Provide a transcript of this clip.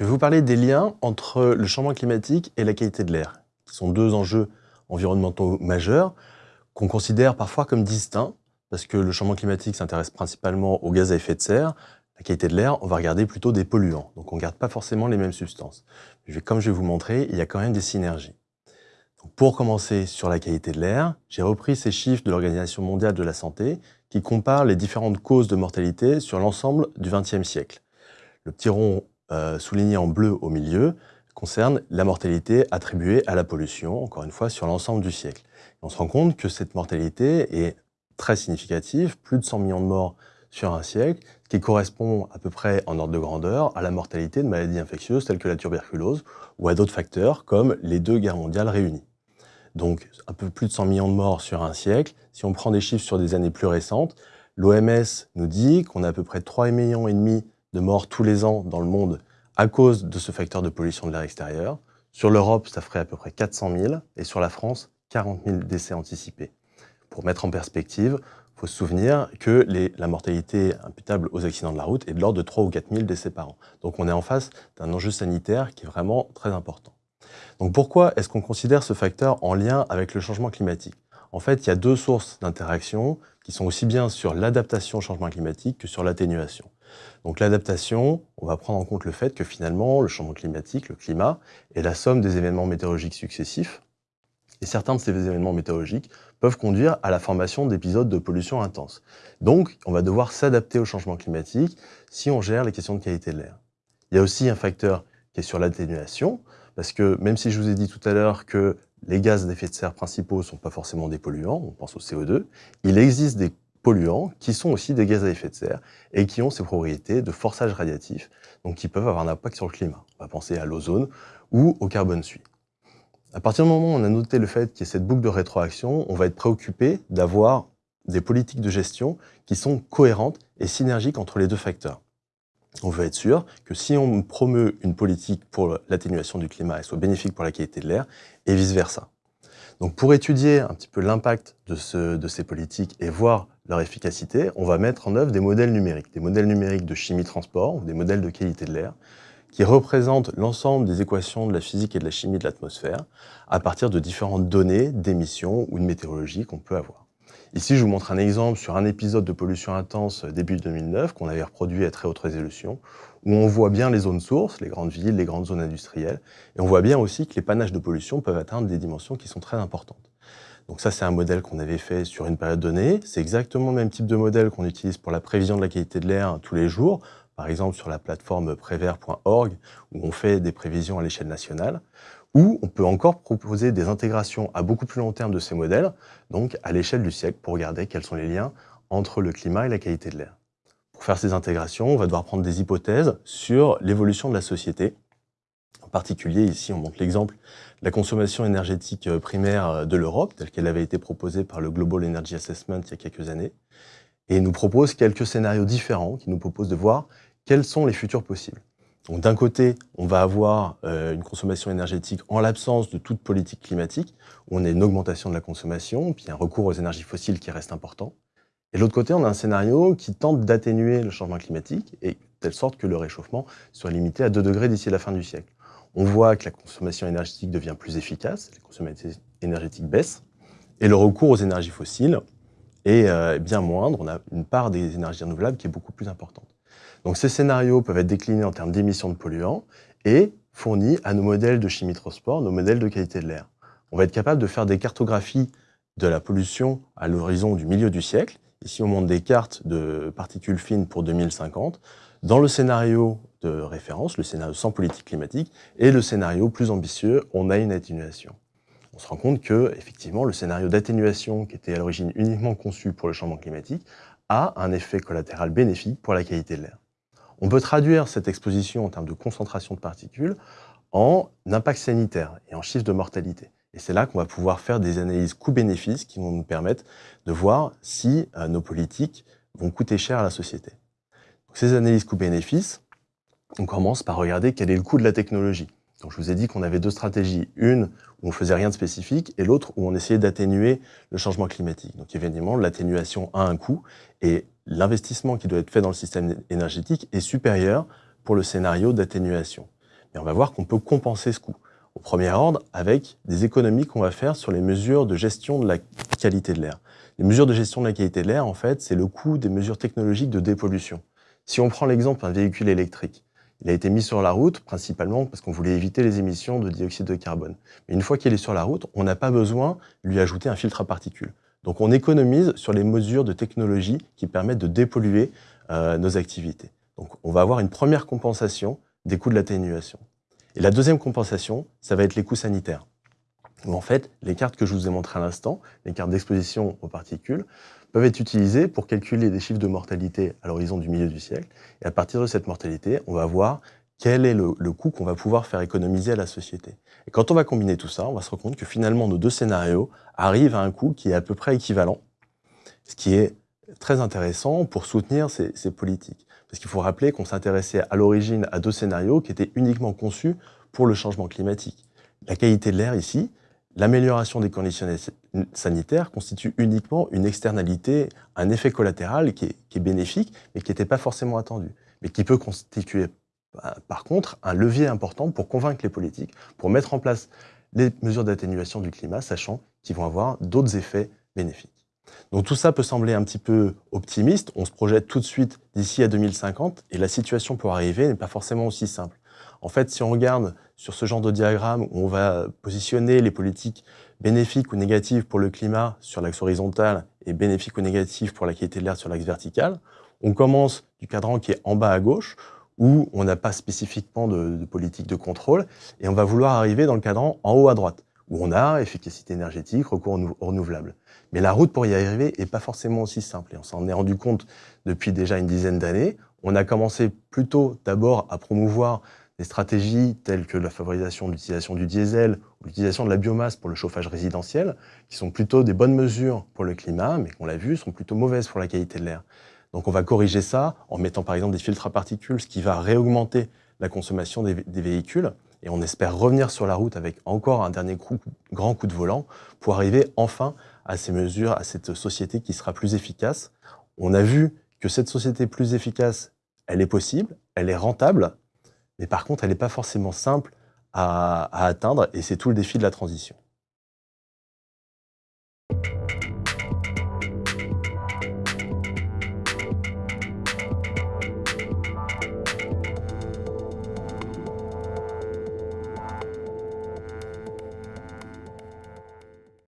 Je vais vous parler des liens entre le changement climatique et la qualité de l'air, qui sont deux enjeux environnementaux majeurs qu'on considère parfois comme distincts, parce que le changement climatique s'intéresse principalement aux gaz à effet de serre, la qualité de l'air, on va regarder plutôt des polluants, donc on ne garde pas forcément les mêmes substances. comme je vais vous montrer, il y a quand même des synergies. pour commencer sur la qualité de l'air, j'ai repris ces chiffres de l'Organisation mondiale de la santé qui comparent les différentes causes de mortalité sur l'ensemble du XXe siècle. Le petit rond euh, souligné en bleu au milieu concerne la mortalité attribuée à la pollution, encore une fois, sur l'ensemble du siècle. on se rend compte que cette mortalité est très significative, plus de 100 millions de morts sur un siècle, qui correspond à peu près en ordre de grandeur à la mortalité de maladies infectieuses telles que la tuberculose ou à d'autres facteurs comme les deux guerres mondiales réunies. Donc un peu plus de 100 millions de morts sur un siècle. Si on prend des chiffres sur des années plus récentes, l'OMS nous dit qu'on a à peu près 3,5 millions et demi de morts tous les ans dans le monde à cause de ce facteur de pollution de l'air extérieur. Sur l'Europe, ça ferait à peu près 400 000 et sur la France, 40 000 décès anticipés. Pour mettre en perspective, il faut se souvenir que la mortalité imputable aux accidents de la route est de l'ordre de 3 ou 4 000 décès par an. Donc on est en face d'un enjeu sanitaire qui est vraiment très important. Donc pourquoi est-ce qu'on considère ce facteur en lien avec le changement climatique? En fait, il y a deux sources d'interaction qui sont aussi bien sur l'adaptation au changement climatique que sur l'atténuation. Donc l'adaptation, on va prendre en compte le fait que finalement, le changement climatique, le climat, est la somme des événements météorologiques successifs. Et certains de ces événements météorologiques peuvent conduire à la formation d'épisodes de pollution intense. Donc, on va devoir s'adapter au changement climatique si on gère les questions de qualité de l'air. Il y a aussi un facteur qui est sur l'atténuation, parce que même si je vous ai dit tout à l'heure que les gaz d'effet de serre principaux ne sont pas forcément des polluants, on pense au CO2, il existe des polluants qui sont aussi des gaz à effet de serre et qui ont ces propriétés de forçage radiatif, donc qui peuvent avoir un impact sur le climat. On va penser à l'ozone ou au carbone suie. À partir du moment où on a noté le fait qu'il y a cette boucle de rétroaction, on va être préoccupé d'avoir des politiques de gestion qui sont cohérentes et synergiques entre les deux facteurs. On veut être sûr que si on promeut une politique pour l'atténuation du climat, elle soit bénéfique pour la qualité de l'air et vice-versa. Donc pour étudier un petit peu l'impact de, de, ces politiques et voir leur efficacité, on va mettre en œuvre des modèles numériques, des modèles numériques de chimie transport, ou des modèles de qualité de l'air, qui représentent l'ensemble des équations de la physique et de la chimie de l'atmosphère à partir de différentes données d'émissions ou de météorologie qu'on peut avoir. Ici, je vous montre un exemple sur un épisode de pollution intense début 2009 qu'on avait reproduit à très haute résolution, où on voit bien les zones sources, les grandes villes, les grandes zones industrielles, et on voit bien aussi que les panaches de pollution peuvent atteindre des dimensions qui sont très importantes. Donc ça, c'est un modèle qu'on avait fait sur une période donnée. C'est exactement le même type de modèle qu'on utilise pour la prévision de la qualité de l'air tous les jours, par exemple sur la plateforme prévert.org, où on fait des prévisions à l'échelle nationale, ou on peut encore proposer des intégrations à beaucoup plus long terme de ces modèles, donc à l'échelle du siècle, pour regarder quels sont les liens entre le climat et la qualité de l'air. Pour faire ces intégrations, on va devoir prendre des hypothèses sur l'évolution de la société. Particulier, ici, on montre l'exemple la consommation énergétique euh, primaire euh, de l'Europe, telle qu'elle avait été proposée par le Global Energy Assessment il y a quelques années, et nous propose quelques scénarios différents qui nous proposent de voir quels sont les futurs possibles. Donc d'un côté, on va avoir euh, une consommation énergétique en l'absence de toute politique climatique, où on a une augmentation de la consommation, puis un recours aux énergies fossiles qui reste important. Et de l'autre côté, on a un scénario qui tente d'atténuer le changement climatique, et de telle sorte que le réchauffement soit limité à 2 degrés d'ici la fin du siècle. On voit que la consommation énergétique devient plus efficace, la consommation énergétique baisse, et le recours aux énergies fossiles est euh, bien moindre. On a une part des énergies renouvelables qui est beaucoup plus importante. Donc ces scénarios peuvent être déclinés en termes d'émissions de polluants et fournis à nos modèles de chimie transport, nos modèles de qualité de l'air. On va être capable de faire des cartographies de la pollution à l'horizon du milieu du siècle. Ici, on montre des cartes de particules fines pour 2050. Dans le scénario de référence, le scénario sans politique climatique, et le scénario plus ambitieux, on a une atténuation. On se rend compte que, effectivement, le scénario d'atténuation, qui était à l'origine uniquement conçu pour le changement climatique, a un effet collatéral bénéfique pour la qualité de l'air. On peut traduire cette exposition en termes de concentration de particules en impact sanitaire et en chiffre de mortalité. Et c'est là qu'on va pouvoir faire des analyses coût-bénéfice qui vont nous permettre de voir si euh, nos politiques vont coûter cher à la société. ces analyses coût-bénéfice, on commence par regarder quel est le coût de la technologie. Donc, je vous ai dit qu'on avait deux stratégies. Une où on faisait rien de spécifique et l'autre où on essayait d'atténuer le changement climatique. Donc, évidemment, l'atténuation a un coût et l'investissement qui doit être fait dans le système énergétique est supérieur pour le scénario d'atténuation. Et on va voir qu'on peut compenser ce coût. Au premier ordre, avec des économies qu'on va faire sur les mesures de gestion de la qualité de l'air. Les mesures de gestion de la qualité de l'air, en fait, c'est le coût des mesures technologiques de dépollution. Si on prend l'exemple d'un véhicule électrique, il a été mis sur la route principalement parce qu'on voulait éviter les émissions de dioxyde de carbone. Mais une fois qu'il est sur la route, on n'a pas besoin de lui ajouter un filtre à particules. Donc on économise sur les mesures de technologie qui permettent de dépolluer euh, nos activités. Donc on va avoir une première compensation des coûts de l'atténuation. Et la deuxième compensation, ça va être les coûts sanitaires. En fait, les cartes que je vous ai montrées à l'instant, les cartes d'exposition aux particules, peuvent être utilisées pour calculer des chiffres de mortalité à l'horizon du milieu du siècle. Et à partir de cette mortalité, on va voir quel est le, le coût qu'on va pouvoir faire économiser à la société. Et quand on va combiner tout ça, on va se rendre compte que finalement, nos deux scénarios arrivent à un coût qui est à peu près équivalent, ce qui est très intéressant pour soutenir ces, ces politiques. Parce qu'il faut rappeler qu'on s'intéressait à l'origine à deux scénarios qui étaient uniquement conçus pour le changement climatique. La qualité de l'air ici, l'amélioration des conditions sanitaires constitue uniquement une externalité, un effet collatéral qui est, qui est bénéfique, mais qui n'était pas forcément attendu, mais qui peut constituer bah, par contre un levier important pour convaincre les politiques, pour mettre en place les mesures d'atténuation du climat, sachant qu'ils vont avoir d'autres effets bénéfiques. Donc tout ça peut sembler un petit peu optimiste, on se projette tout de suite d'ici à 2050, et la situation pour arriver n'est pas forcément aussi simple. En fait, si on regarde sur ce genre de diagramme où on va positionner les politiques bénéfiques ou négatives pour le climat sur l'axe horizontal et bénéfiques ou négatives pour la qualité de l'air sur l'axe vertical, on commence du cadran qui est en bas à gauche, où on n'a pas spécifiquement de, politique de contrôle, et on va vouloir arriver dans le cadran en haut à droite, où on a efficacité énergétique, recours aux renouvelables. Mais la route pour y arriver n'est pas forcément aussi simple, et on s'en est rendu compte depuis déjà une dizaine d'années. On a commencé plutôt d'abord à promouvoir des stratégies telles que la favorisation de l'utilisation du diesel ou l'utilisation de la biomasse pour le chauffage résidentiel, qui sont plutôt des bonnes mesures pour le climat, mais qu'on l'a vu, sont plutôt mauvaises pour la qualité de l'air. Donc on va corriger ça en mettant par exemple des filtres à particules, ce qui va réaugmenter la consommation des, véhicules. Et on espère revenir sur la route avec encore un dernier grand coup de volant pour arriver enfin à ces mesures, à cette société qui sera plus efficace. On a vu que cette société plus efficace, elle est possible, elle est rentable, mais par contre, elle n'est pas forcément simple à, à atteindre et c'est tout le défi de la transition.